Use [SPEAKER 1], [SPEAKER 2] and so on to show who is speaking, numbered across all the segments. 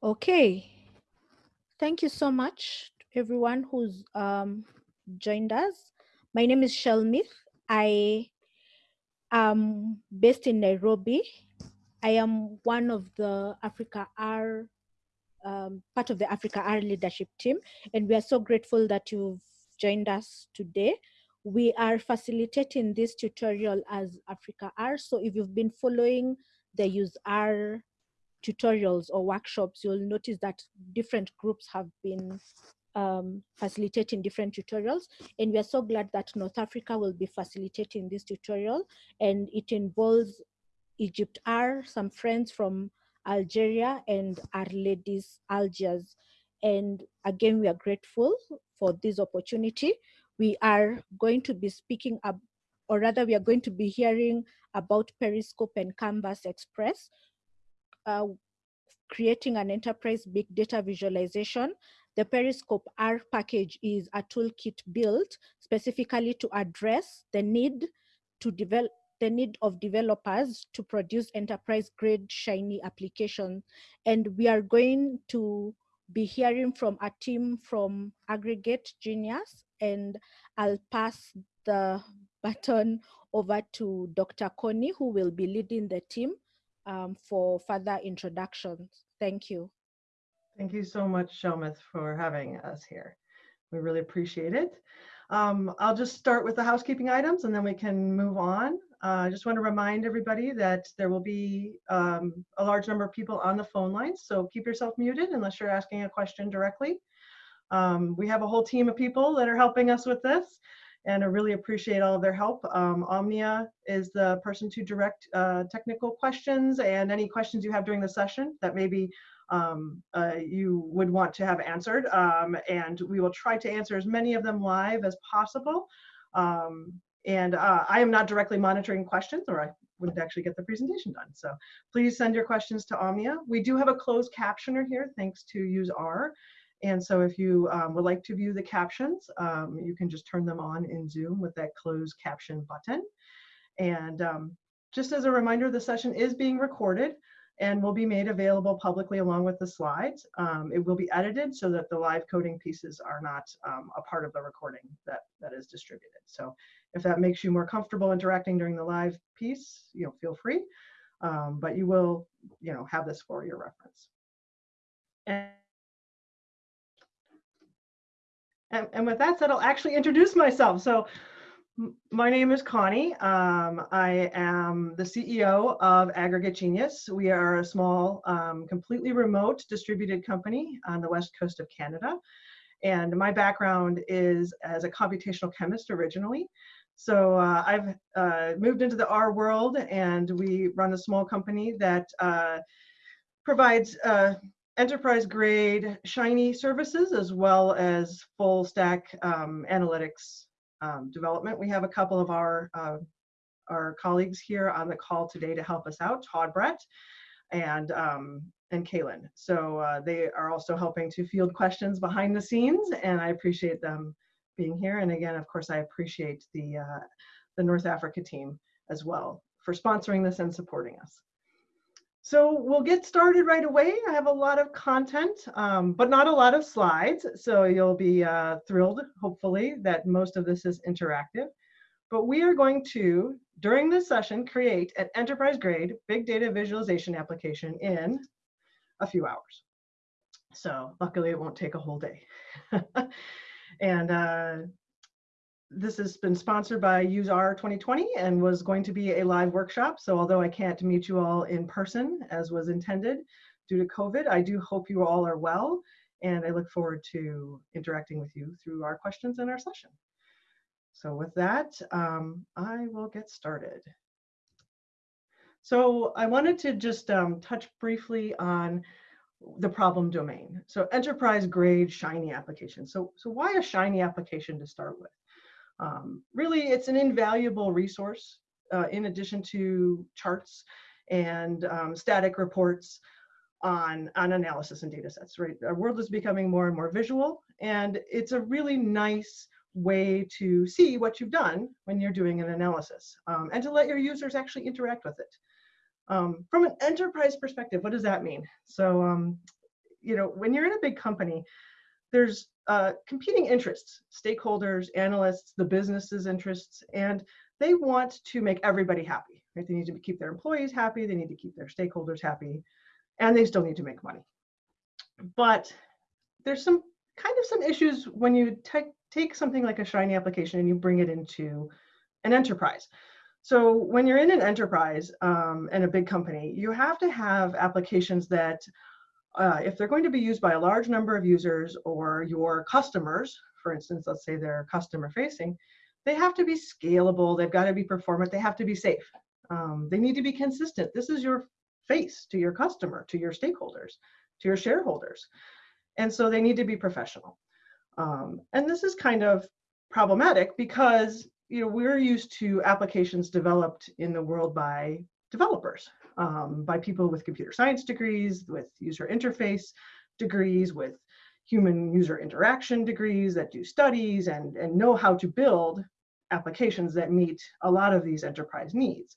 [SPEAKER 1] Okay, thank you so much to everyone who's um, joined us. My name is Shelmith. I am based in Nairobi. I am one of the Africa R, um, part of the Africa R leadership team, and we are so grateful that you've joined us today. We are facilitating this tutorial as Africa R. So if you've been following the Use R tutorials or workshops, you'll notice that different groups have been um, facilitating different tutorials. And we are so glad that North Africa will be facilitating this tutorial. And it involves Egypt R, some friends from Algeria and R-Ladies Algiers. And again, we are grateful for this opportunity. We are going to be speaking up, or rather we are going to be hearing about Periscope and canvasXpress, uh, creating an enterprise big data visualization. The Periscope R package is a toolkit built specifically to address the need to develop the need of developers to produce enterprise grade shiny applications. And we are going to be hearing from a team from Aggregate Genius and I'll pass the baton over to Dr. Connie who will be leading the team um, for further introductions. Thank you.
[SPEAKER 2] Thank you so much, Shelmith, for having us here. We really appreciate it. Um, I'll just start with the housekeeping items and then we can move on. Uh, I just want to remind everybody that there will be um, a large number of people on the phone lines, so keep yourself muted unless you're asking a question directly. Um, we have a whole team of people that are helping us with this and I really appreciate all of their help. Um, Omnia is the person to direct uh, technical questions and any questions you have during the session that maybe um, uh, you would want to have answered. Um, and we will try to answer as many of them live as possible. Um, and uh, I am not directly monitoring questions or I wouldn't actually get the presentation done. So please send your questions to Omnia. We do have a closed captioner here thanks to Use R. And so if you um, would like to view the captions, um, you can just turn them on in Zoom with that closed caption button. And um, just as a reminder, the session is being recorded and will be made available publicly along with the slides. Um, it will be edited so that the live coding pieces are not um, a part of the recording that, that is distributed. So if that makes you more comfortable interacting during the live piece, you know, feel free. Um, but you will, you know, have this for your reference. And and, and with that said, I'll actually introduce myself. So my name is Connie. Um, I am the CEO of Aggregate Genius. We are a small, um, completely remote distributed company on the west coast of Canada. And my background is as a computational chemist originally. So uh, I've uh, moved into the R world and we run a small company that uh, provides uh, enterprise grade Shiny services as well as full stack um, analytics um, development. We have a couple of our, uh, our colleagues here on the call today to help us out, Todd Brett and, um, and Kaylin. So uh, they are also helping to field questions behind the scenes and I appreciate them being here. And again, of course, I appreciate the, uh, the North Africa team as well for sponsoring this and supporting us. So we'll get started right away. I have a lot of content, um, but not a lot of slides. So you'll be uh, thrilled, hopefully, that most of this is interactive. But we are going to, during this session, create an enterprise grade big data visualization application in a few hours. So luckily it won't take a whole day. and uh, this has been sponsored by UseR 2020 and was going to be a live workshop. So although I can't meet you all in person as was intended due to COVID, I do hope you all are well. And I look forward to interacting with you through our questions in our session. So with that, um, I will get started. So I wanted to just um, touch briefly on the problem domain. So enterprise grade Shiny application. So, so why a Shiny application to start with? Um, really, it's an invaluable resource uh, in addition to charts and um, static reports on, on analysis and data sets, right? Our world is becoming more and more visual, and it's a really nice way to see what you've done when you're doing an analysis um, and to let your users actually interact with it. Um, from an enterprise perspective, what does that mean? So um, you know, when you're in a big company, there's uh, competing interests, stakeholders, analysts, the business's interests, and they want to make everybody happy. Right? They need to keep their employees happy, they need to keep their stakeholders happy, and they still need to make money. But there's some kind of some issues when you take take something like a Shiny application and you bring it into an enterprise. So when you're in an enterprise um, and a big company, you have to have applications that, uh, if they're going to be used by a large number of users or your customers, for instance, let's say they're customer facing, they have to be scalable, they've got to be performant, they have to be safe. Um, they need to be consistent. This is your face to your customer, to your stakeholders, to your shareholders. And so they need to be professional. Um, and this is kind of problematic because you know we're used to applications developed in the world by developers, um, by people with computer science degrees, with user interface degrees, with human user interaction degrees that do studies and, and know how to build applications that meet a lot of these enterprise needs.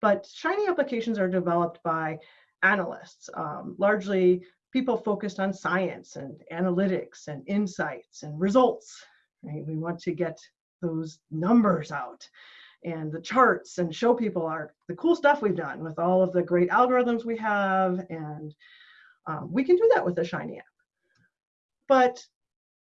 [SPEAKER 2] But Shiny applications are developed by analysts, um, largely people focused on science and analytics and insights and results. Right? We want to get those numbers out and the charts and show people our the cool stuff we've done with all of the great algorithms we have and um, we can do that with the shiny app but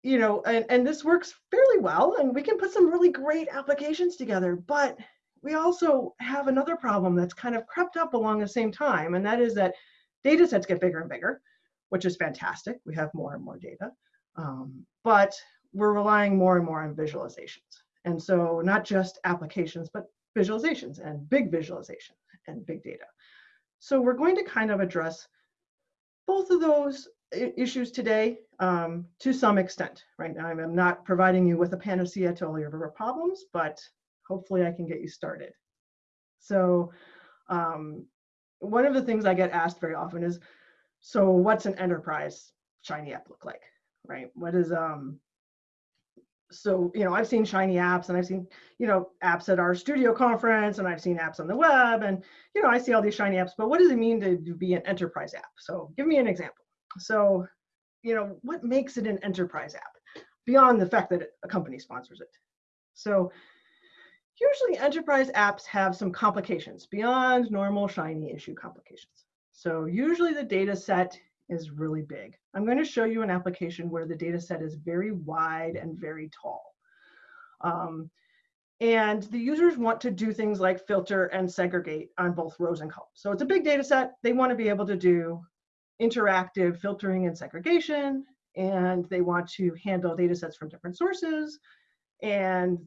[SPEAKER 2] you know and, and this works fairly well and we can put some really great applications together but we also have another problem that's kind of crept up along the same time and that is that data sets get bigger and bigger which is fantastic. We have more and more data, um, but we're relying more and more on visualizations. And so not just applications, but visualizations and big visualization and big data. So we're going to kind of address both of those issues today um, to some extent. Right now, I'm not providing you with a panacea to all your problems, but hopefully I can get you started. So um, one of the things I get asked very often is, so what's an enterprise shiny app look like right what is um so you know i've seen shiny apps and i've seen you know apps at RStudio conference and i've seen apps on the web and you know i see all these shiny apps but what does it mean to, be an enterprise app? So give me an example. So you know what makes it an enterprise app beyond the fact that a company sponsors it? So usually enterprise apps have some complications beyond normal shiny issue complications. So usually the data set is really big. I'm going to show you an application where the data set is very wide and very tall. Um, and the users want to do things like filter and segregate on both rows and columns. So it's a big data set. They want to be able to do interactive filtering and segregation, and they want to handle data sets from different sources. And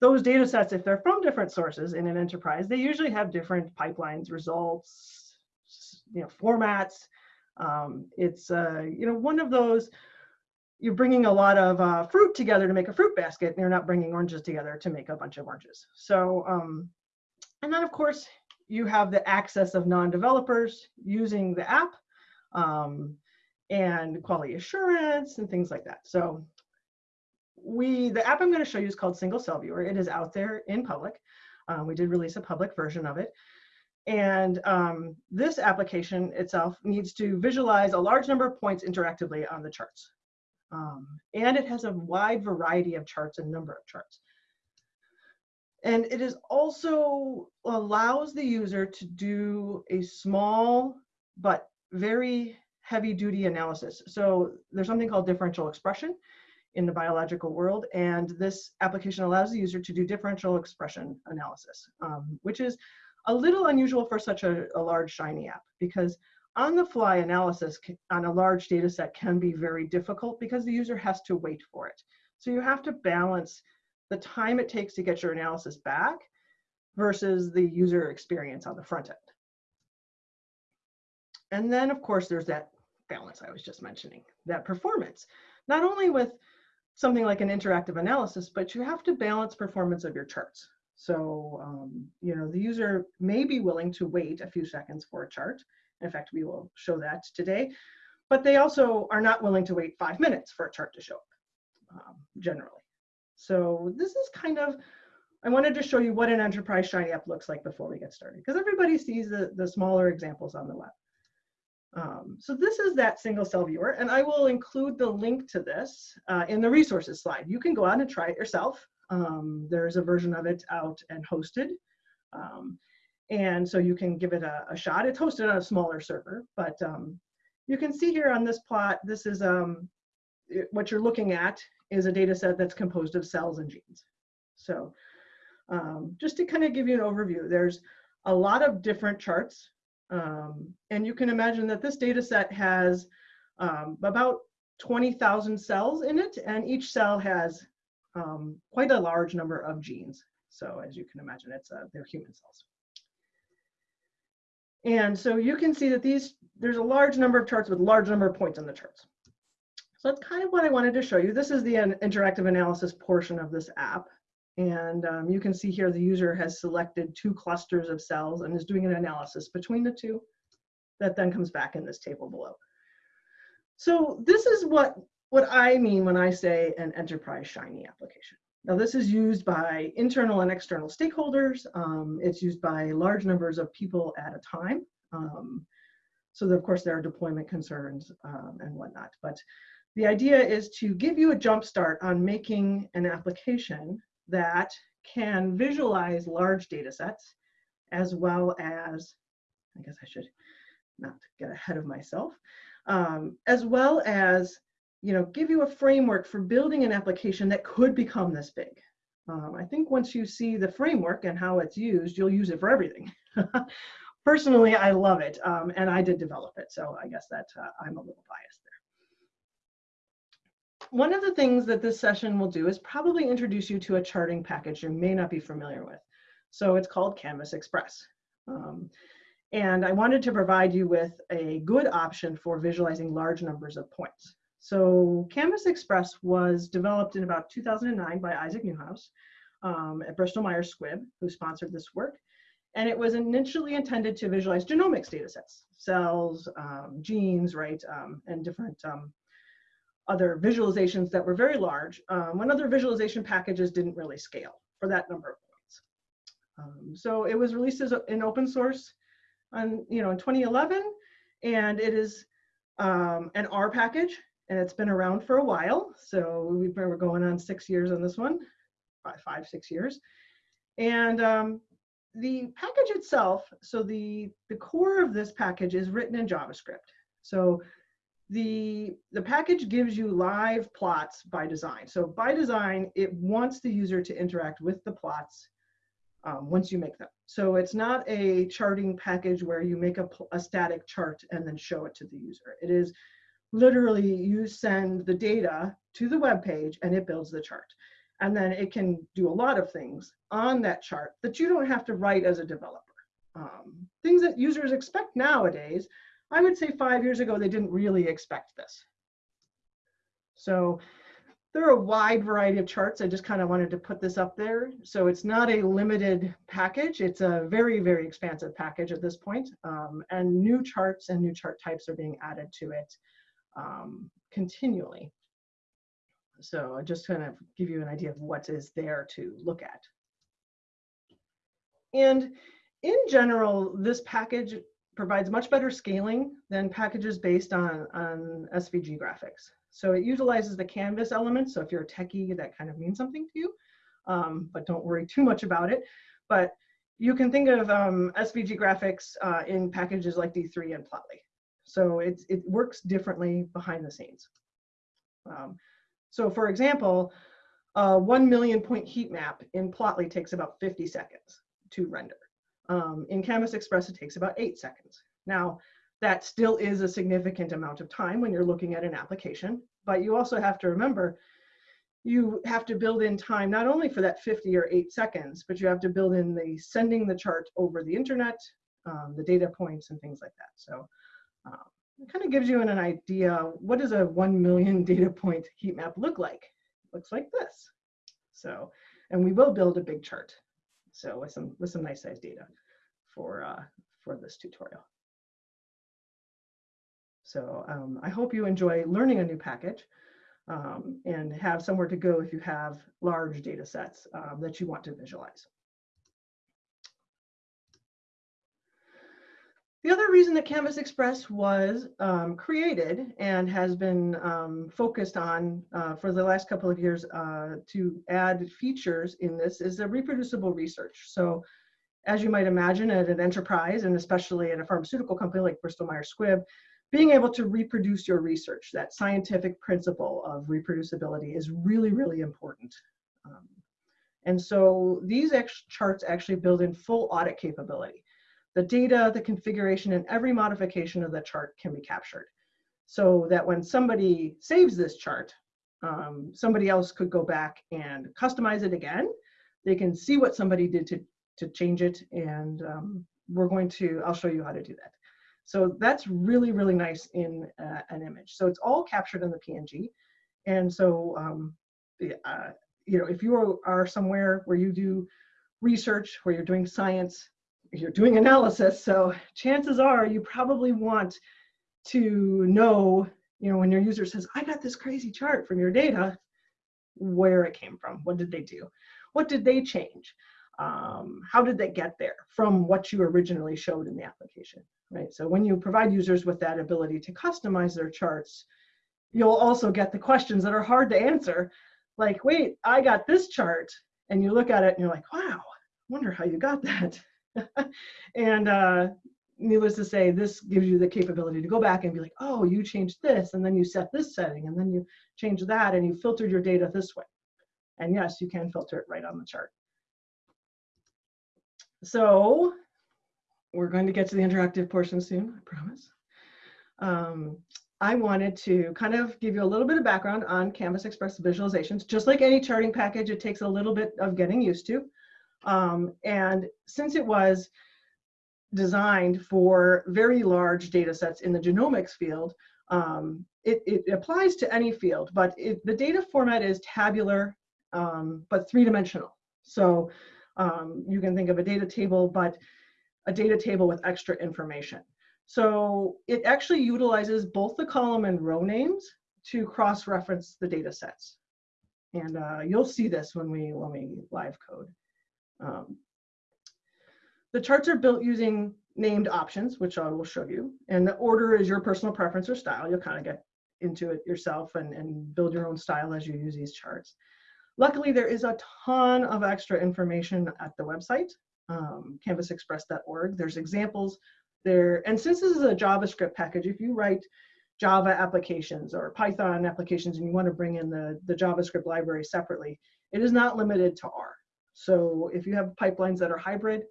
[SPEAKER 2] those data sets, if they're from different sources in an enterprise, they usually have different pipelines, results, you know formats. Um, it's uh, you know one of those you're bringing a lot of uh, fruit together to make a fruit basket, and you're not bringing oranges together to make a bunch of oranges. So um, and then of course you have the access of non-developers using the app um, and quality assurance and things like that. So we the app I'm going to show you is called Single Cell Viewer. It is out there in public. Um, we did release a public version of it. And um, this application itself needs to visualize a large number of points interactively on the charts. Um, and it has a wide variety of charts and number of charts. And it is also allows the user to do a small but very heavy duty analysis. So there's something called differential expression in the biological world. And this application allows the user to do differential expression analysis, um, which is a little unusual for such a, a large Shiny app because on the fly analysis on a large data set can be very difficult because the user has to wait for it. So you have to balance the time it takes to get your analysis back versus the user experience on the front end. And then of course there's that balance I was just mentioning, that performance, not only with something like an interactive analysis, but you have to balance performance of your charts. So, um, you know, the user may be willing to wait a few seconds for a chart. In fact, we will show that today, but they also are not willing to wait five minutes for a chart to show up, um, generally. So this is kind of, I wanted to show you what an enterprise Shiny app looks like before we get started, because everybody sees the, the smaller examples on the web. Um, so this is that single cell viewer, and I will include the link to this uh, in the resources slide. You can go out and try it yourself. Um, there's a version of it out and hosted. Um, and so you can give it a, a, shot. It's hosted on a smaller server, but um, you can see here on this plot, this is um, it, what you're looking at is a data set that's composed of cells and genes. So um, just to kind of give you an overview, there's a lot of different charts and you can imagine that this data set has about 20,000 cells in it, and each cell has um, quite a large number of genes. So as you can imagine, it's uh, they're human cells. And so you can see that these, there's a large number of charts with large number of points on the charts. So that's kind of what I wanted to show you. This is the interactive analysis portion of this app. And um, you can see here the user has selected two clusters of cells and is doing an analysis between the two that then comes back in this table below. So this is what, what I mean when I say an enterprise Shiny application. Now this is used by internal and external stakeholders. Um, it's used by large numbers of people at a time. Um, so of course there are deployment concerns um, and whatnot. But the idea is to give you a jump start on making an application that can visualize large data sets as well as, I guess I should not get ahead of myself, um, as well as you know, give you a framework for building an application that could become this big. Um, I think once you see the framework and how it's used, you'll use it for everything. Personally, I love it, um, and I did develop it, so I guess that uh, I'm a little biased there. one of the things that this session will do is probably introduce you to a charting package you may not be familiar with. So it's called canvasXpress. Um, and I wanted to provide you with a good option for visualizing large numbers of points. So canvasXpress was developed in about 2009 by Isaac Neuhaus um, at Bristol Myers Squibb, who sponsored this work. And it was initially intended to visualize genomics data sets, cells, um, genes, right, um, and different um, other visualizations that were very large um, when other visualization packages didn't really scale for that number of points. Um, so it was released as an open source on, you know, in 2011, and it is an R package, and it's been around for a while. So we've we're going on six years on this one, five, five six years. And um, the package itself, so the, the core of this package is written in JavaScript. So the, the package gives you live plots by design. So by design, it wants the user to interact with the plots um, once you make them. So it's not a charting package where you make a, a static chart and then show it to the user. It is literally you send the data to the web page and it builds the chart. And then it can do a lot of things on that chart that you don't have to write as a developer. Um, things that users expect nowadays I would say five years ago, they didn't really expect this. So there are a wide variety of charts. I just kind of wanted to put this up there. So it's not a limited package. It's a very, very expansive package at this point. Um, and new charts and new chart types are being added to it um, continually. So I just kind of give you an idea of what is there to look at. And in general, this package provides much better scaling than packages based on, on SVG graphics. So it utilizes the canvas element. So if you're a techie, that kind of means something to you, um, but don't worry too much about it. But you can think of um, SVG graphics uh, in packages like D3 and Plotly. So it, it works differently behind the scenes. Um, so for example, a 1 million point heat map in Plotly takes about 50 seconds to render. Um, in canvasXpress, it takes about eight seconds. Now, that still is a significant amount of time when you're looking at an application, but you also have to remember you have to build in time not only for that 50 or 8 seconds, but you have to build in the sending the chart over the internet, um, the data points, and things like that. So um, it kind of gives you an, an idea what does a 1 million data point heat map look like? It looks like this. So, and we will build a big chart. So with some with some nice size data for uh, for this tutorial. So um, I hope you enjoy learning a new package um, and have somewhere to go if you have large data sets um, that you want to visualize. The other reason that canvasXpress was um, created and has been um, focused on uh, for the last couple of years uh, to add features in this is the reproducible research. So as you might imagine at an enterprise and especially at a pharmaceutical company like Bristol Myers Squibb, being able to reproduce your research, that scientific principle of reproducibility is really, really important. Um, and so these charts actually build in full audit capability the data, the configuration, and every modification of the chart can be captured. So that when somebody saves this chart, um, somebody else could go back and customize it again. They can see what somebody did to, to change it, and um, we're going to, I'll show you how to do that. So that's really, really nice in uh, an image. So it's all captured in the PNG. And so, um, uh, you know, if you are somewhere where you do research, where you're doing science, you're doing analysis, so chances are you probably want to know, you know, when your user says, I got this crazy chart from your data, where it came from, what did they do? What did they change? Um, how did they get there from what you originally showed in the application, right? So when you provide users with that ability to customize their charts, you'll also get the questions that are hard to answer, like, wait, I got this chart, and you look at it and you're like, wow, wonder how you got that. and uh, needless to say, this gives you the capability to go back and be like, oh, you changed this, and then you set this setting, and then you change that, and you filtered your data this way. And yes, you can filter it right on the chart. So we're going to get to the interactive portion soon, I promise. Um, I wanted to kind of give you a little bit of background on canvasXpress visualizations. Just like any charting package, it takes a little bit of getting used to. Um, and since it was designed for very large data sets in the genomics field, um, it, it, applies to any field, but it, the data format is tabular, um, but three-dimensional. So um, you can think of a data table, but a data table with extra information. So it actually utilizes both the column and row names to cross-reference the data sets. And uh, you'll see this when we, when we live code. Um, the charts are built using named options, which I will show you. And the order is your personal preference or style. You'll kind of get into it yourself and, and build your own style as you use these charts. Luckily, there is a ton of extra information at the website, um, canvasxpress.org. There's examples there. And since this is a JavaScript package, if you write Java applications or Python applications and you want to bring in the, the JavaScript library separately, it is not limited to R. So if you have pipelines that are hybrid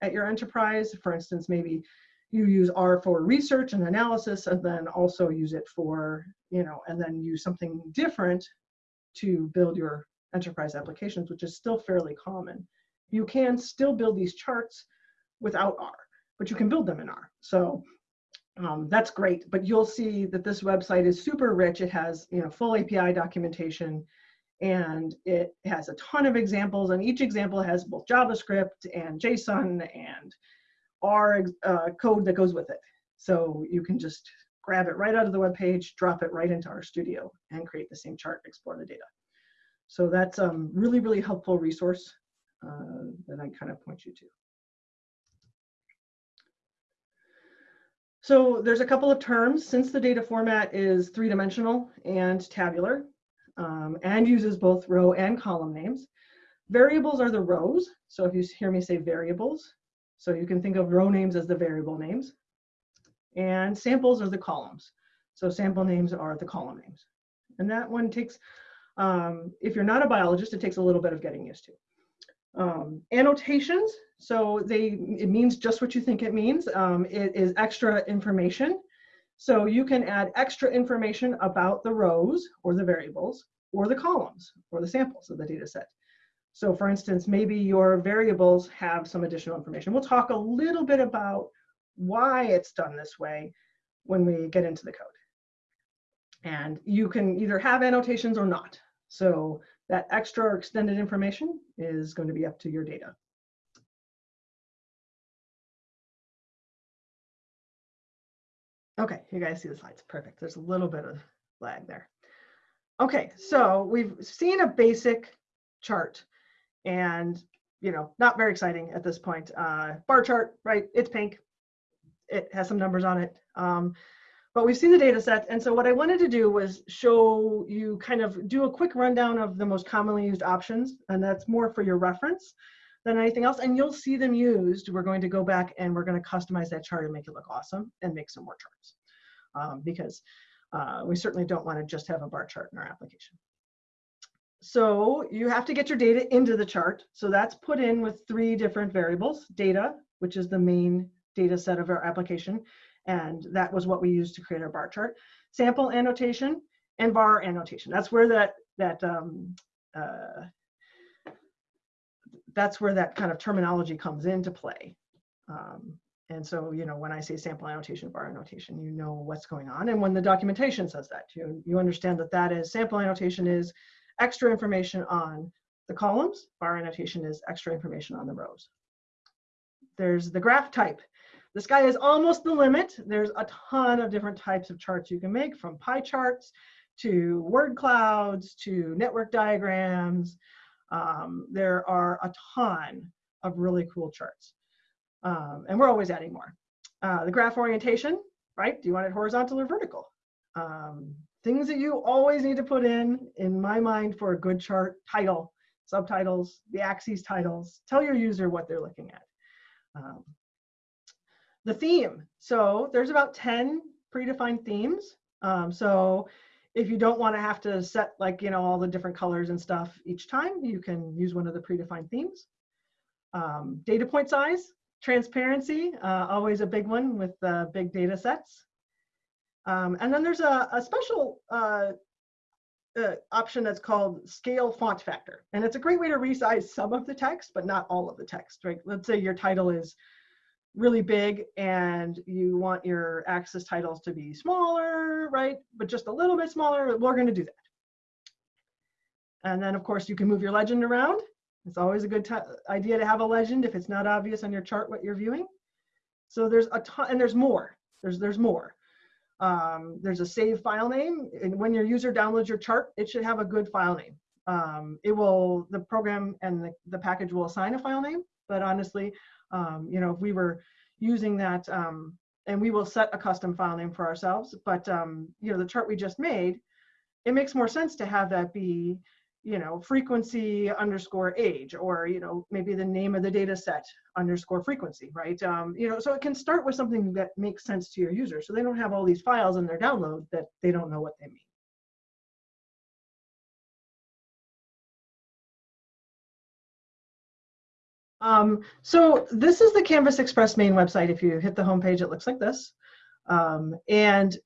[SPEAKER 2] at your enterprise, for instance, maybe you use R for research and analysis and then also use it for, you know, and then use something different to build your enterprise applications, which is still fairly common. You can still build these charts without R, but you can build them in R. So um, that's great, but you'll see that this website is super rich. It has, you know, full API documentation and it has a ton of examples and each example has both JavaScript and JSON and R uh, code that goes with it. So you can just grab it right out of the web page, drop it right into RStudio and create the same chart, explore the data. So that's a um, really, really helpful resource uh, that I kind of point you to. So there's a couple of terms, since the data format is three-dimensional and tabular, um, and uses both row and column names. Variables are the rows. So if you hear me say variables, so you can think of row names as the variable names. And samples are the columns. So sample names are the column names. And that one takes, um, if you're not a biologist, it takes a little bit of getting used to. Um, annotations, so they it means just what you think it means. Um, it is extra information so you can add extra information about the rows or the variables or the columns or the samples of the data set. So for instance, maybe your variables have some additional information. We'll talk a little bit about why it's done this way when we get into the code. And you can either have annotations or not. So that extra or extended information is going to be up to your data. Okay, you guys see the slides. Perfect. There's a little bit of lag there. Okay, so we've seen a basic chart and, you know, not very exciting at this point. Uh, bar chart, right? It's pink. it has some numbers on it. Um, but we've seen the data set. And so what I wanted to do was show you kind of do a quick rundown of the most commonly used options. And that's more for your reference than anything else. And you'll see them used. We're going to go back and we're going to customize that chart and make it look awesome and make some more charts. Um, because uh, we certainly don't want to just have a bar chart in our application. So you have to get your data into the chart. So that's put in with three different variables, data, which is the main data set of our application. And that was what we used to create our bar chart. Sample annotation and var annotation. That's where that, that um, uh, that's where that kind of terminology comes into play. Um, and so, you know, when I say sample annotation, var annotation, you know what's going on. And when the documentation says that, you, you understand that that is sample annotation is extra information on the columns, var annotation is extra information on the rows. There's the graph type. The sky is almost the limit. There's a ton of different types of charts you can make from pie charts to word clouds to network diagrams. Um, there are a ton of really cool charts. Um, and we're always adding more. Uh, the graph orientation, right? Do you want it horizontal or vertical? Um, things that you always need to put in, in my mind, for a good chart, title, subtitles, the axes titles, tell your user what they're looking at. Um, the theme, so there's about 10 predefined themes. Um, so if you don't want to have to set like, you know, all the different colors and stuff each time, you can use one of the predefined themes. Um, data point size, transparency, uh, always a big one with uh, big data sets. Um, and then there's a, a special uh, uh, option that's called scale font factor. And it's a great way to resize some of the text, but not all of the text, right? Let's say your title is really big and you want your axis titles to be smaller, right? But just a little bit smaller, we're gonna do that. And then of course you can move your legend around. It's always a good idea to have a legend if it's not obvious on your chart what you're viewing. So there's a ton, and there's more, there's, there's more. Um, there's a save file name, and when your user downloads your chart, it should have a good file name. Um, it will, the program and the, the package will assign a file name, but honestly, um, you know, if we were using that, um, and we will set a custom file name for ourselves, but um, you know, the chart we just made, it makes more sense to have that be you know, frequency underscore age, or, you know, maybe the name of the data set underscore frequency, right? Um, you know, so it can start with something that makes sense to your user. So they don't have all these files in their download that they don't know what they mean. Um, so this is the canvasXpress main website. If you hit the homepage, it looks like this. Um, and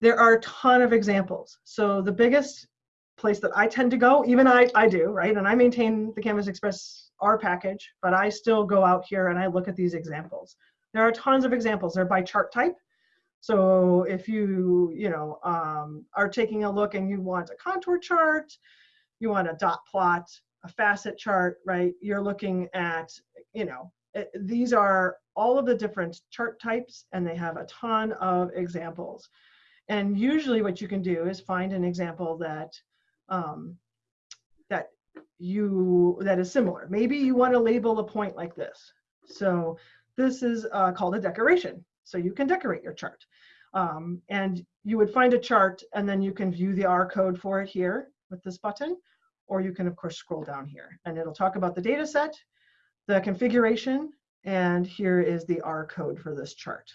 [SPEAKER 2] there are a ton of examples. So the biggest place that I tend to go. Even I, I do, right? And I maintain the canvasXpress R package, but I still go out here and I look at these examples. There are tons of examples. They're by chart type. So if you, you know, um, are taking a look and you want a contour chart, you want a dot plot, a facet chart, right? You're looking at, you know, it, these are all of the different chart types and they have a ton of examples. And usually what you can do is find an example that um, that you that is similar. Maybe you want to label a point like this. So this is uh, called a decoration. So you can decorate your chart. Um, and you would find a chart and then you can view the R code for it here with this button, or you can of course scroll down here and it'll talk about the data set, the configuration, and here is the R code for this chart.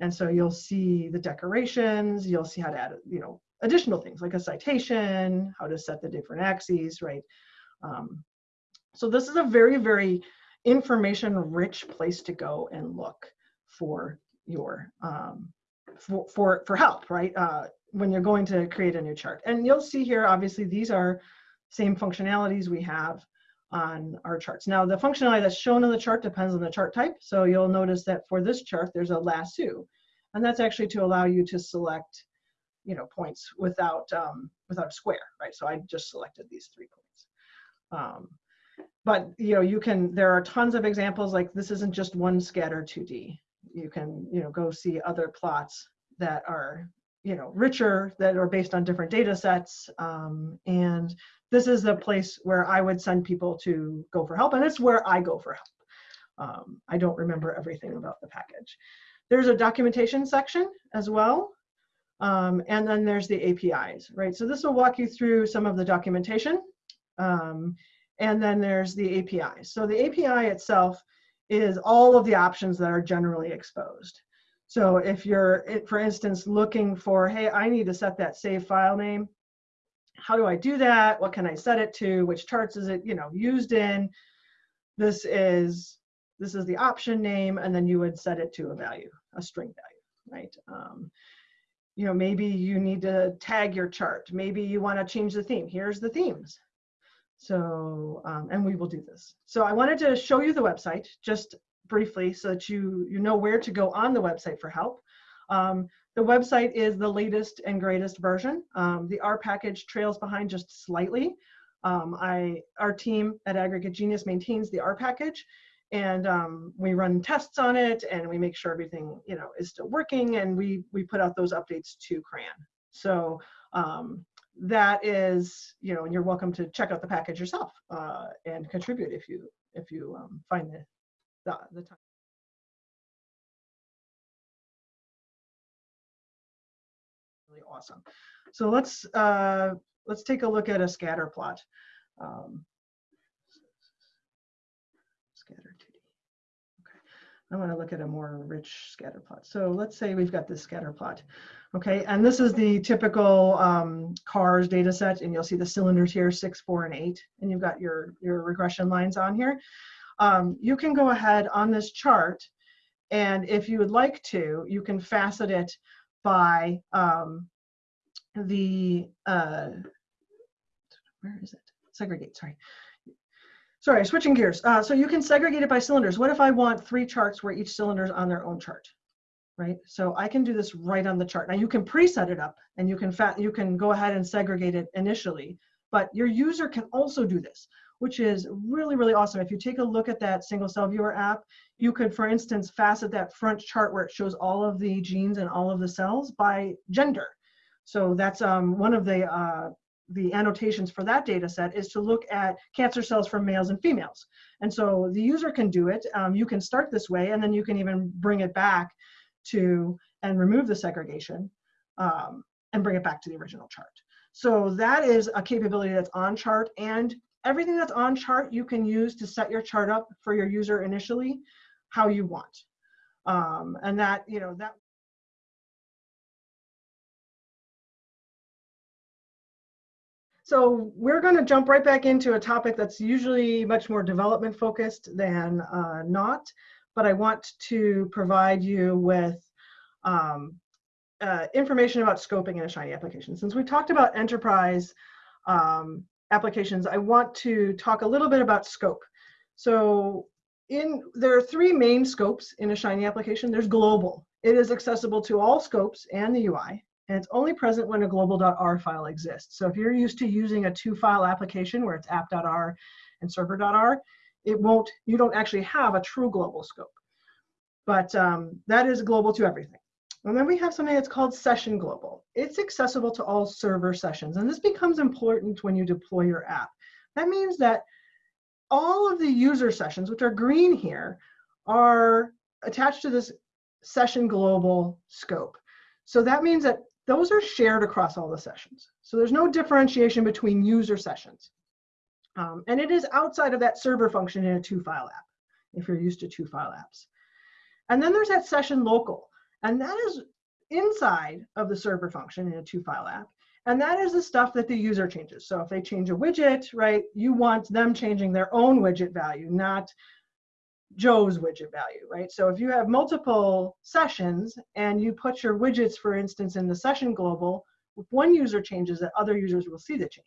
[SPEAKER 2] And so you'll see the decorations, you'll see how to add, you know, additional things like a citation, how to set the different axes, right? Um, so this is a very, very information-rich place to go and look for your um, for, for for help, right? Uh, when you're going to create a new chart, and you'll see here, obviously, these are same functionalities we have on our charts. Now, the functionality that's shown on the chart depends on the chart type. So you'll notice that for this chart, there's a lasso, and that's actually to allow you to select you know points without um, without a square, right? So I just selected these three points. Um, but you know you can there are tons of examples like this isn't just one scatter 2D. You can you know go see other plots that are you know richer that are based on different data sets um, and this is a place where I would send people to go for help and it's where I go for help. Um, I don't remember everything about the package. There's a documentation section as well. Um, and then there's the APIs, right? So this will walk you through some of the documentation. Um, and then there's the API. So the API itself is all of the options that are generally exposed. So if you're, for instance, looking for, hey, I need to set that save file name, how do I do that? What can I set it to? Which charts is it, you know, used in? This is this is the option name, and then you would set it to a value, a string value, right? Um, you know, maybe you need to tag your chart. Maybe you want to change the theme. Here's the themes. So, um, and we will do this. So I wanted to show you the website just briefly so that you, you know where to go on the website for help. Um, the website is the latest and greatest version. Um, the R package trails behind just slightly. Um, I, our team at Aggregate Genius maintains the R package and um, we run tests on it and we make sure everything you know is still working and we we put out those updates to CRAN. So um, that is you know and you're welcome to check out the package yourself uh, and contribute if you if you um, find the the, the time. Awesome. So let's uh, let's take a look at a scatter plot. Um, scatter 2D. Okay, I want to look at a more rich scatter plot. So let's say we've got this scatter plot. Okay, and this is the typical um, CARS data set, and you'll see the cylinders here, six, four, and eight, and you've got your, your regression lines on here. Um, you can go ahead on this chart, and if you would like to, you can facet it by um, the, uh, where is it? Segregate, sorry. Sorry, switching gears. Uh, so you can segregate it by cylinders. What if I want three charts where each cylinder is on their own chart? Right, so I can do this right on the chart. Now you can preset it up and you can fat, you can go ahead and segregate it initially, but your user can also do this, which is really, really awesome. If you take a look at that single cell viewer app, you could, for instance, facet that front chart where it shows all of the genes and all of the cells by gender. So that's um, one of the uh, the annotations for that data set is to look at cancer cells from males and females. And so the user can do it. Um, you can start this way, and then you can even bring it back to and remove the segregation um, and bring it back to the original chart. So that is a capability that's on chart and everything that's on chart you can use to set your chart up for your user initially how you want. Um, and that, you know, that So we're going to jump right back into a topic that's usually much more development focused than uh, not, but I want to provide you with um, uh, information about scoping in a Shiny application. Since we talked about enterprise um, applications, I want to talk a little bit about scope. So in there are three main scopes in a Shiny application. There's global. It is accessible to all scopes and the UI and it's only present when a global.r file exists. So if you're used to using a two file application where it's app.r and server.r, it won't, you don't actually have a true global scope. But um, that is global to everything. And then we have something that's called session global. It's accessible to all server sessions. And this becomes important when you deploy your app. That means that all of the user sessions, which are green here, are attached to this session global scope. So that means that those are shared across all the sessions. So there's no differentiation between user sessions. Um, and it is outside of that server function in a two file app, if you're used to two file apps. And then there's that session local, and that is inside of the server function in a two file app. And that is the stuff that the user changes. So if they change a widget, right, you want them changing their own widget value, not Joe's widget value, right? So if you have multiple sessions and you put your widgets, for instance, in the session global, if one user changes it, other users will see the change.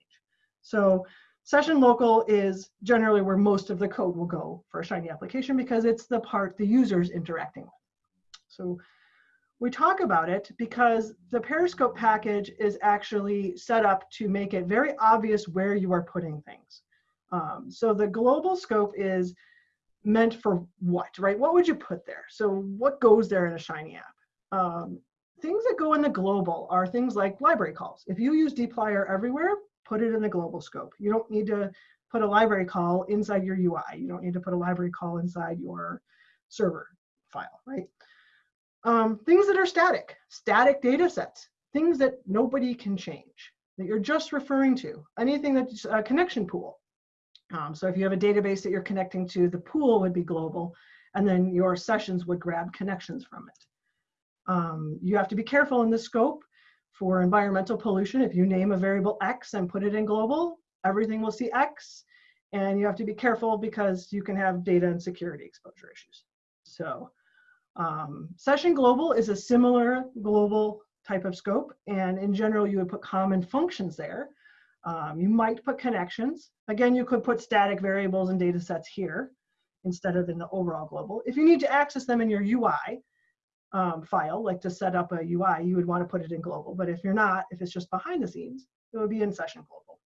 [SPEAKER 2] So session local is generally where most of the code will go for a Shiny application because it's the part the user's interacting with. So we talk about it because the Periscope package is actually set up to make it very obvious where you are putting things. Um, so the global scope is meant for what, right? What would you put there? So what goes there in a Shiny app? Um, things that go in the global are things like library calls. If you use dplyr everywhere, put it in the global scope. You don't need to put a library call inside your UI. You don't need to put a library call inside your server file, right? Um, things that are static, static data sets, things that nobody can change, that you're just referring to, anything that's a connection pool. Um, so if you have a database that you're connecting to, the pool would be global, and then your sessions would grab connections from it. Um, you have to be careful in the scope for environmental pollution. If you name a variable X and put it in global, everything will see X. And you have to be careful because you can have data and security exposure issues. So um, session global is a similar global type of scope. And in general, you would put common functions there. Um, you might put connections. Again, you could put static variables and data sets here instead of in the overall global. If you need to access them in your UI um, file, like to set up a UI, you would want to put it in global. But if you're not, if it's just behind the scenes, it would be in session global.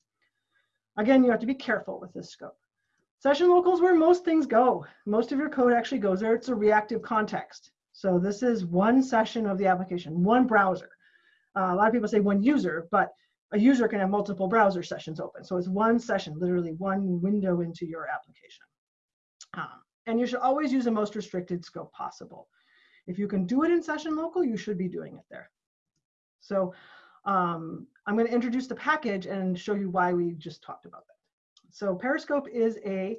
[SPEAKER 2] Again, you have to be careful with this scope. Session local is where most things go. Most of your code actually goes there. It's a reactive context. So this is one session of the application, one browser. Uh, a lot of people say one user, but a user can have multiple browser sessions open. So it's one session, literally one window into your application. Um, and you should always use the most restricted scope possible. If you can do it in session local, you should be doing it there. So um, I'm going to introduce the package and show you why we just talked about that. So Periscope is a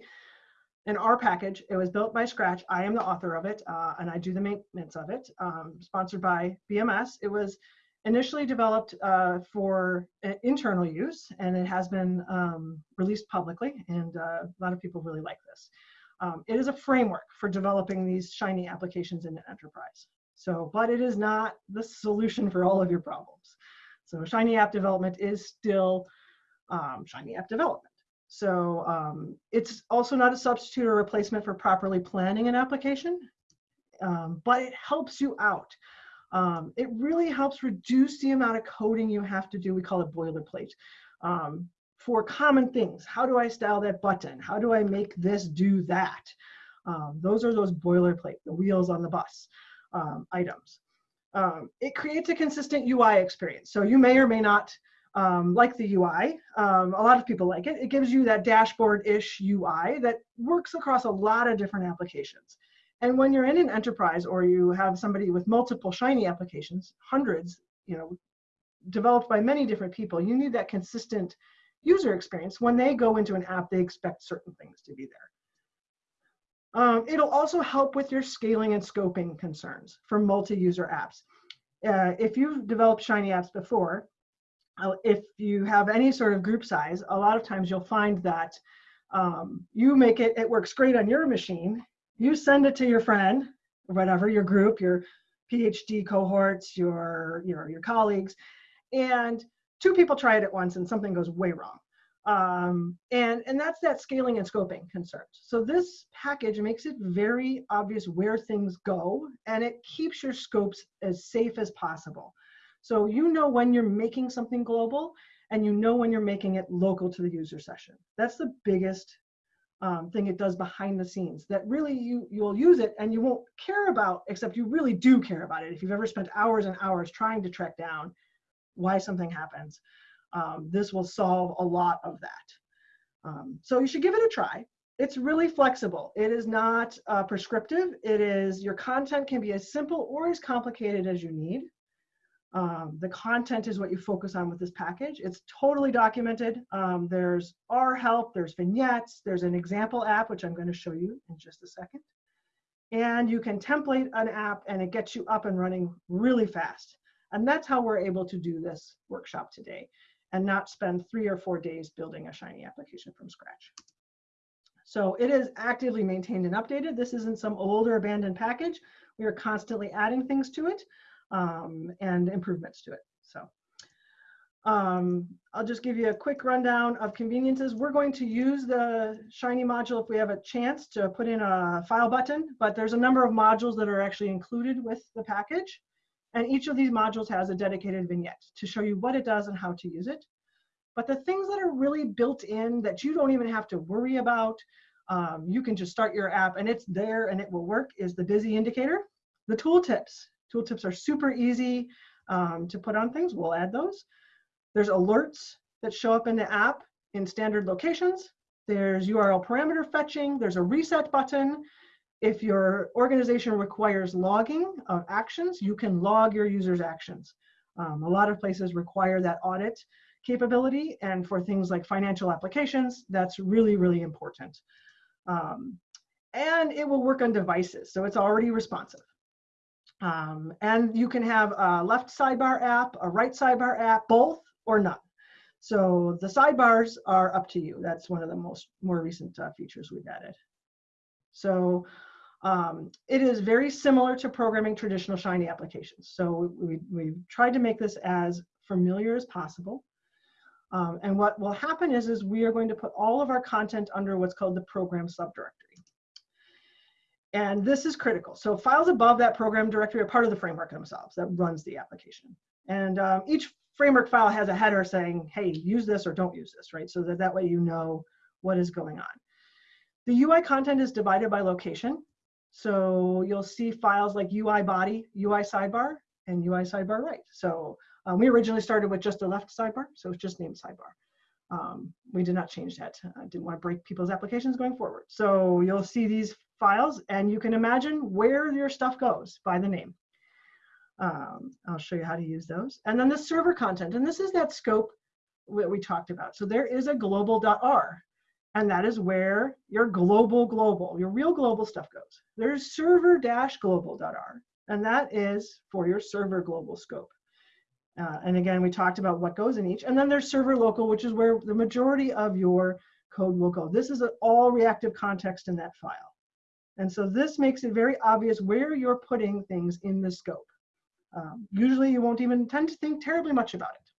[SPEAKER 2] an R package. It was built by Scratch. I am the author of it, uh, and I do the maintenance of it. Um, sponsored by BMS. It was initially developed uh, for internal use, and it has been um, released publicly, and uh, a lot of people really like this. Um, it is a framework for developing these Shiny applications in an enterprise. So, but it is not the solution for all of your problems. So Shiny app development is still um, Shiny app development. So um, it's also not a substitute or replacement for properly planning an application, um, but it helps you out. Um, it really helps reduce the amount of coding you have to do. We call it boilerplate. Um, for common things. How do I style that button? How do I make this do that? Um, those are those boilerplate, the wheels on the bus um, items. Um, it creates a consistent UI experience. So you may or may not um, like the UI. Um, a lot of people like it. It gives you that dashboard-ish UI that works across a lot of different applications. And when you're in an enterprise or you have somebody with multiple Shiny applications, hundreds, you know, developed by many different people, you need that consistent user experience. When they go into an app, they expect certain things to be there. Um, it'll also help with your scaling and scoping concerns for multi-user apps. Uh, if you've developed Shiny apps before, uh, if you have any sort of group size, a lot of times you'll find that um, you make it, it works great on your machine, you send it to your friend, whatever, your group, your PhD cohorts, your, your, your colleagues, and two people try it at once and something goes way wrong. Um, and, and that's that scaling and scoping concerns. So this package makes it very obvious where things go and it keeps your scopes as safe as possible. So you know when you're making something global and you know when you're making it local to the user session. That's the biggest um, thing it does behind the scenes that really you, you'll use it and you won't care about, except you really do care about it. If you've ever spent hours and hours trying to track down why something happens. Um, this will solve a lot of that. Um, so you should give it a try. It's really flexible. It is not uh, prescriptive. It is, your content can be as simple or as complicated as you need. Um, the content is what you focus on with this package. It's totally documented. Um, there's R help, there's vignettes, there's an example app, which I'm going to show you in just a second. And you can template an app and it gets you up and running really fast. And that's how we're able to do this workshop today and not spend three or four days building a Shiny application from scratch. So it is actively maintained and updated. This isn't some older abandoned package. We are constantly adding things to it um, and improvements to it. So um, I'll just give you a quick rundown of conveniences. We're going to use the Shiny module if we have a chance to put in a file button, but there's a number of modules that are actually included with the package. And each of these modules has a dedicated vignette to show you what it does and how to use it. But the things that are really built in that you don't even have to worry about, um, you can just start your app and it's there and it will work is the busy indicator. The tooltips. Tooltips are super easy um, to put on things. We'll add those. There's alerts that show up in the app in standard locations. There's URL parameter fetching. There's a reset button if your organization requires logging of actions, you can log your users' actions. Um, a lot of places require that audit capability, and for things like financial applications, that's really, really important. Um, and it will work on devices, so it's already responsive. Um, and you can have a left sidebar app, a right sidebar app, both or none. So the sidebars are up to you. That's one of the most more recent uh, features we've added. So um, it is very similar to programming traditional Shiny applications. So we, we've tried to make this as familiar as possible. Um, and what will happen is, is we are going to put all of our content under what's called the program subdirectory. And this is critical. So files above that program directory are part of the framework themselves that runs the application. And um, each framework file has a header saying, hey, use this or don't use this, right? So that that way you know what is going on. The UI content is divided by location. So you'll see files like UI body, UI sidebar, and UI sidebar right. So um, we originally started with just a left sidebar, so it's just named sidebar. Um, we did not change that. I didn't want to break people's applications going forward. So you'll see these files and you can imagine where your stuff goes by the name. Um, I'll show you how to use those. And then the server content, and this is that scope that we talked about. So there is a global.r, and that is where your global global, your real global stuff goes. There's server-global.r, and that is for your server global scope. Uh, and again, we talked about what goes in each. And then there's server local, which is where the majority of your code will go. This is an all reactive context in that file. And so this makes it very obvious where you're putting things in the scope. Um, usually you won't even tend to think terribly much about it.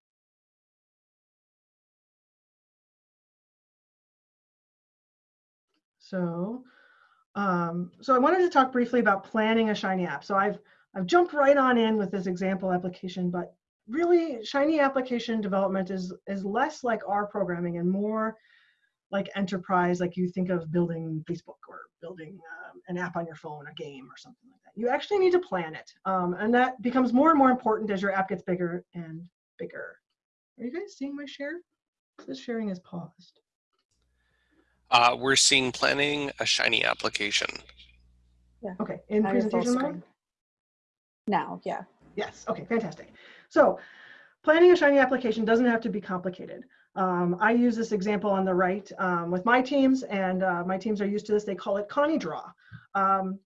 [SPEAKER 2] So, um, so I wanted to talk briefly about planning a Shiny app. So I've, I've jumped right on in with this example application, but really Shiny application development is, is less like R programming and more like enterprise, like you think of building Facebook or building um, an app on your phone, a game or something like that. You actually need to plan it. Um, and that becomes more and more important as your app gets bigger and bigger. Are you guys seeing my share? This sharing is paused.
[SPEAKER 3] Uh, we're seeing planning a Shiny application.
[SPEAKER 4] Yeah.
[SPEAKER 2] Okay, in
[SPEAKER 4] Now
[SPEAKER 2] presentation mode?
[SPEAKER 4] Now, yeah.
[SPEAKER 2] Yes, okay, fantastic. So planning a Shiny application doesn't have to be complicated. Um, I use this example on the right um, with my teams, and uh, my teams are used to this. They call it Connie Draw. Um,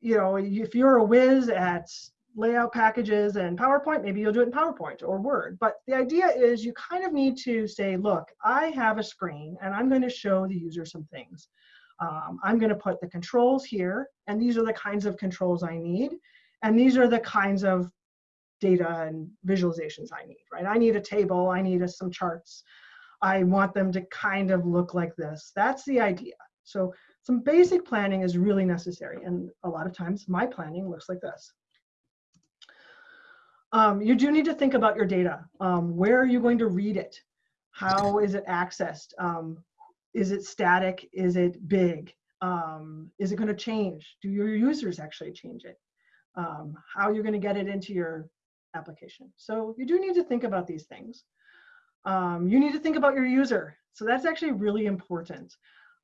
[SPEAKER 2] you know, if you're a whiz at layout packages and PowerPoint, maybe you'll do it in PowerPoint or Word. But the idea is you kind of need to say, look, I have a screen and I'm going to show the user some things. Um, I'm going to put the controls here, and these are the kinds of controls I need. And these are the kinds of data and visualizations I need, right? I need a table, I need a, some charts. I want them to kind of look like this. That's the idea. So some basic planning is really necessary. And a lot of times my planning looks like this. Um, you do need to think about your data. Um, where are you going to read it? How is it accessed? Um, is it static? Is it big? Um, is it going to change? Do your users actually change it? Um, how you're going to get it into your application. So you do need to think about these things. Um, you need to think about your user. So that's actually really important.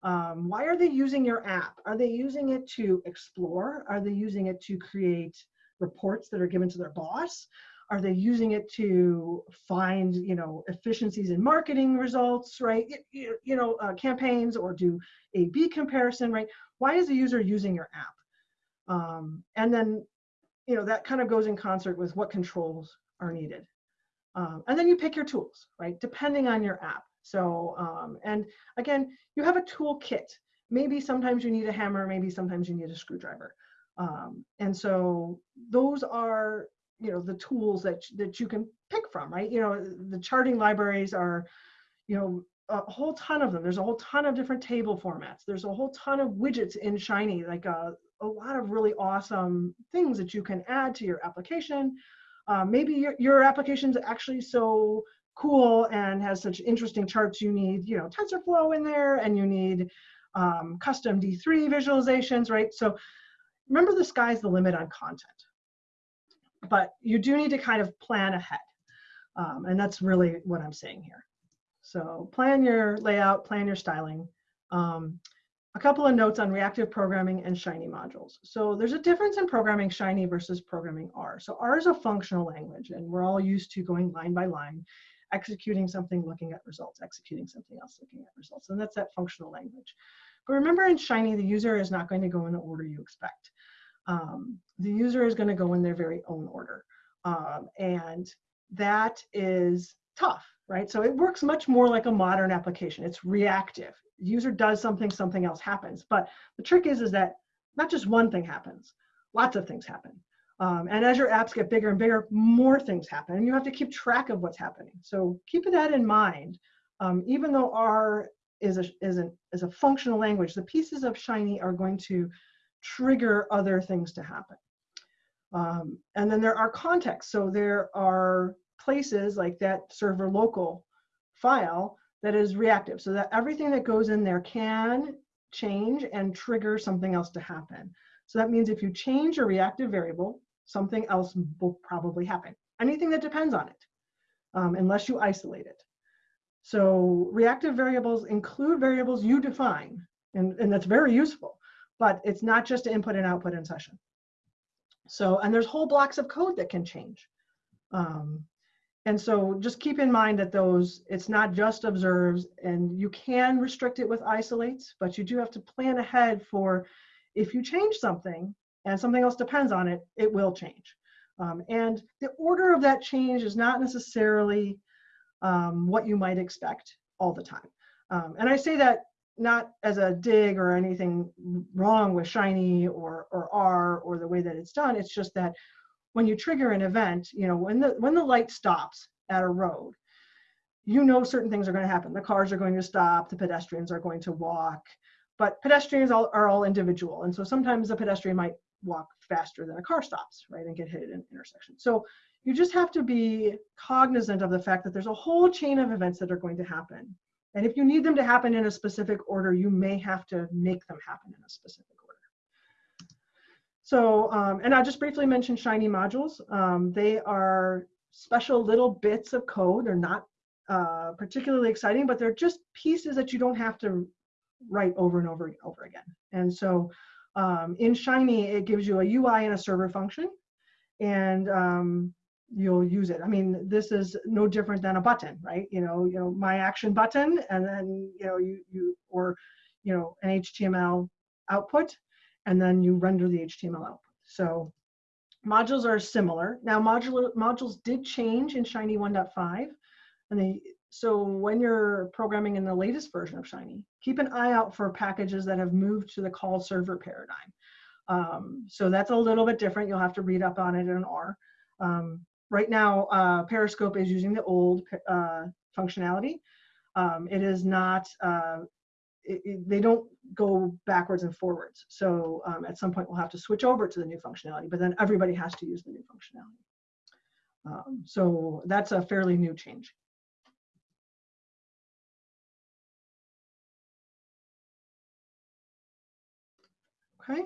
[SPEAKER 2] Um, why are they using your app? Are they using it to explore? Are they using it to create reports that are given to their boss? Are they using it to find, you know, efficiencies in marketing results, right? You, you know, uh, campaigns or do A/B comparison, right? Why is the user using your app? Um, and then, you know, that kind of goes in concert with what controls are needed. Um, and then you pick your tools, right? Depending on your app. So, um, and again, you have a toolkit. Maybe sometimes you need a hammer, maybe sometimes you need a screwdriver. Um, and so those are, you know, the tools that, that you can pick from, right? You know, the charting libraries are, you know, a whole ton of them. There's a whole ton of different table formats. There's a whole ton of widgets in Shiny, like a, a lot of really awesome things that you can add to your application. Uh, maybe your, your application's actually so cool and has such interesting charts you need you know tensorflow in there and you need um, custom d3 visualizations right? So remember the sky's the limit on content but you do need to kind of plan ahead um, and that's really what i'm saying here. So plan your layout plan your styling um, a couple of notes on reactive programming and Shiny modules. So there's a difference in programming Shiny versus programming R. So R is a functional language, and we're all used to going line by line, executing something, looking at results, executing something else, looking at results. And that's that functional language. But remember in Shiny, the user is not going to go in the order you expect. Um, the user is going to go in their very own order. Um, and that is tough, right? So it works much more like a modern application. It's reactive. User does something, something else happens. But the trick is, is that not just one thing happens, lots of things happen. Um, and as your apps get bigger and bigger, more things happen. And you have to keep track of what's happening. So keep that in mind. Um, even though R is a, is, an, is a functional language, the pieces of Shiny are going to trigger other things to happen. Um, and then there are contexts. So there are places like that server local file that is reactive so that everything that goes in there can change and trigger something else to happen. So that means if you change a reactive variable, something else will probably happen. Anything that depends on it, um, unless you isolate it. So reactive variables include variables you define, and, and that's very useful, but it's not just input and output in session. So, and there's whole blocks of code that can change. Um, and so just keep in mind that those, it's not just observes and you can restrict it with isolates, but you do have to plan ahead for if you change something and something else depends on it, it will change. Um, and the order of that change is not necessarily um, what you might expect all the time. Um, and I say that not as a dig or anything wrong with Shiny or, or R or the way that it's done. It's just that when you trigger an event, you know, when the, when the light stops at a road, you know certain things are going to happen. The cars are going to stop, the pedestrians are going to walk, but pedestrians all, are all individual. And so sometimes a pedestrian might walk faster than a car stops, right, and get hit in an intersection. So you just have to be cognizant of the fact that there's a whole chain of events that are going to happen. And if you need them to happen in a specific order, you may have to make them happen in a specific order. So, um, and I'll just briefly mention Shiny modules. Um, they are special little bits of code. They're not uh, particularly exciting, but they're just pieces that you don't have to write over and over and over again. And so um, in Shiny, it gives you a UI and a server function. And um, you'll use it. I mean, this is no different than a button, right? You know, you know, my action button, and then you know, you you or you know, an HTML output, and then you render the HTML output. So modules are similar. Now, modular modules did change in Shiny 1.5, and they so when you're programming in the latest version of Shiny, keep an eye out for packages that have moved to the call server paradigm. Um, so that's a little bit different. You'll have to read up on it in R. Um, right now, uh, Periscope is using the old uh, functionality. Um, it is not, uh, it, it, they don't go backwards and forwards. So um, at some point we'll have to switch over to the new functionality, but then everybody has to use the new functionality. Um, so that's a fairly new change. Okay.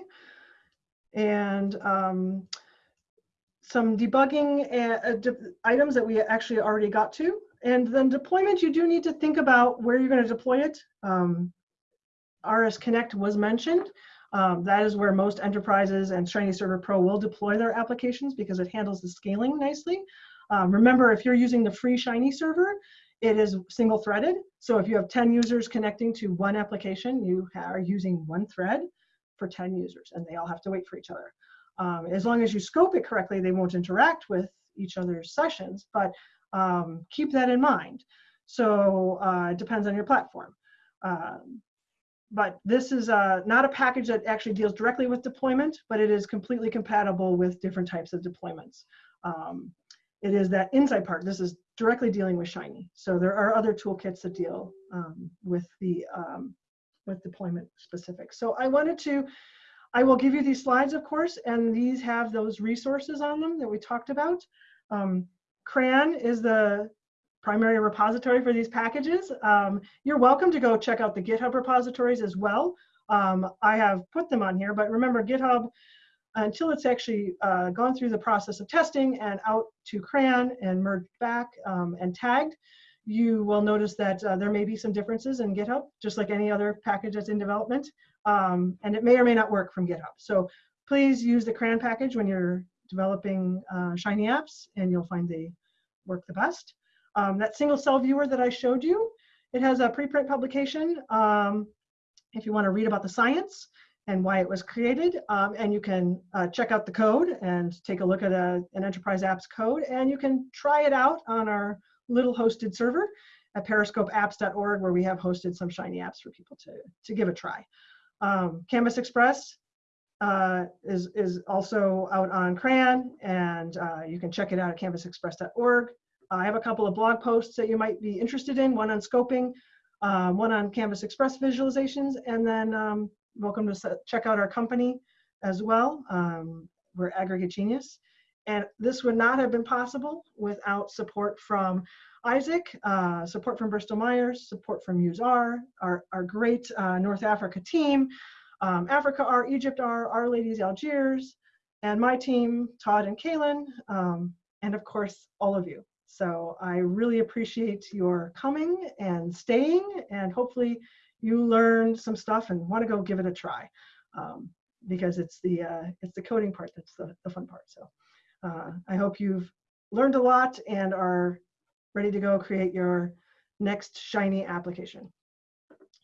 [SPEAKER 2] And um, some debugging uh, de items that we actually already got to. And then deployment, you do need to think about where you're going to deploy it. Um, RS Connect was mentioned. Um, that is where most enterprises and Shiny Server Pro will deploy their applications because it handles the scaling nicely. Um, remember, if you're using the free Shiny server, it is single threaded. So if you have 10 users connecting to one application, you are using one thread for 10 users and they all have to wait for each other. Um, as long as you scope it correctly, they won't interact with each other's sessions, but um, keep that in mind. So uh, it depends on your platform. Um, but this is uh, not a package that actually deals directly with deployment, but it is completely compatible with different types of deployments. Um, it is that inside part. This is directly dealing with Shiny. So there are other toolkits that deal um, with the um, with deployment specifics. So I wanted to I will give you these slides, of course, and these have those resources on them that we talked about. Um, CRAN is the primary repository for these packages. Um, you're welcome to go check out the GitHub repositories as well. Um, I have put them on here, but remember GitHub, until it's actually uh, gone through the process of testing and out to CRAN and merged back um, and tagged, you will notice that uh, there may be some differences in GitHub, just like any other package that's in development. Um, and it may or may not work from GitHub. So please use the CRAN package when you're developing uh, Shiny apps and you'll find they work the best. Um, that single cell viewer that I showed you, it has a preprint publication. Um, if you want to read about the science and why it was created, um, and you can uh, check out the code and take a look at a, an enterprise apps code, and you can try it out on our little hosted server at periscopeapps.org, where we have hosted some Shiny apps for people to, to give a try. Um, canvasXpress uh, is, is also out on CRAN, and uh, you can check it out at canvasxpress.org. I have a couple of blog posts that you might be interested in, one on scoping, uh, one on canvasXpress visualizations, and then um, welcome to check out our company as well. Um, we're Aggregate Genius. And this would not have been possible without support from Isaac, uh, support from Bristol Myers, support from UseR, our, our great uh, North Africa team, um, Africa R, Egypt R, R-Ladies Algiers, and my team, Todd and Kaylin, um, and of course, all of you. So I really appreciate your coming and staying, and hopefully you learned some stuff and want to go give it a try, um, because it's the uh, it's the coding part that's the, the fun part. So uh, I hope you've learned a lot and are ready to go create your next shiny application.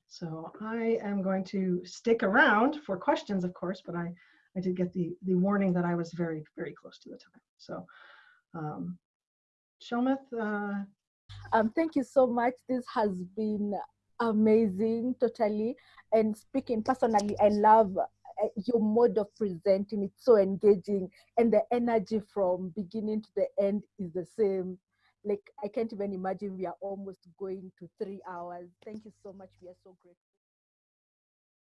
[SPEAKER 2] So I am going to stick around for questions, of course, but I, I did get the, the warning that I was very, very close to the time. So um, Shelmith, uh,
[SPEAKER 4] Um, thank you so much. This has been amazing, totally. And speaking personally, I love uh, your mode of presenting. It's so engaging, and the energy from beginning to the end is the same. Like I can't even imagine we are almost going to three hours. Thank you so much. We are so grateful.